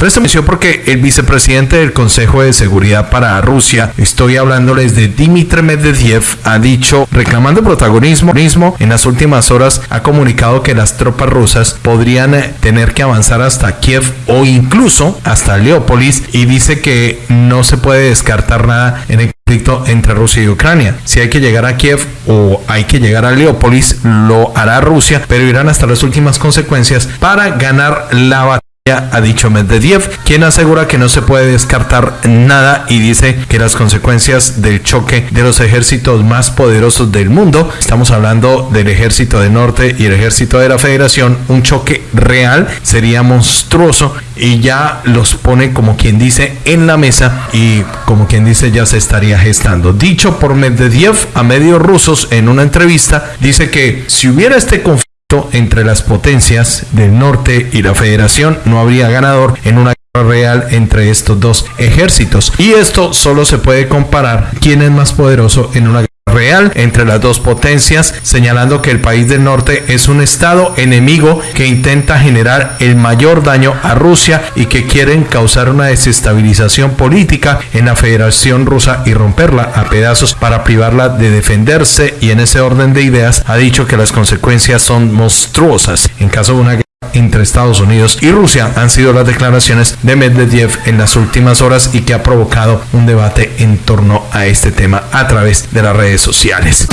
Presto porque el vicepresidente del Consejo de Seguridad para Rusia, estoy hablándoles de Dmitry Medvedev, ha dicho, reclamando protagonismo en las últimas horas, ha comunicado que las tropas rusas podrían eh, tener que avanzar hasta Kiev o incluso hasta Leópolis y dice que no se puede descartar nada en el conflicto entre Rusia y Ucrania. Si hay que llegar a Kiev o hay que llegar a Leópolis, lo hará Rusia, pero irán hasta las últimas consecuencias para ganar la batalla ha dicho Medvedev, quien asegura que no se puede descartar nada y dice que las consecuencias del choque de los ejércitos más poderosos del mundo, estamos hablando del ejército del norte y el ejército de la federación, un choque real sería monstruoso y ya los pone como quien dice en la mesa y como quien dice ya se estaría gestando. Dicho por Medvedev a medios rusos en una entrevista, dice que si hubiera este conflicto entre las potencias del norte y la federación, no habría ganador en una guerra real entre estos dos ejércitos. Y esto solo se puede comparar quién es más poderoso en una guerra real entre las dos potencias, señalando que el país del norte es un estado enemigo que intenta generar el mayor daño a Rusia y que quieren causar una desestabilización política en la Federación Rusa y romperla a pedazos para privarla de defenderse. Y en ese orden de ideas ha dicho que las consecuencias son monstruosas. En caso de una entre Estados Unidos y Rusia han sido las declaraciones de Medvedev en las últimas horas y que ha provocado un debate en torno a este tema a través de las redes sociales.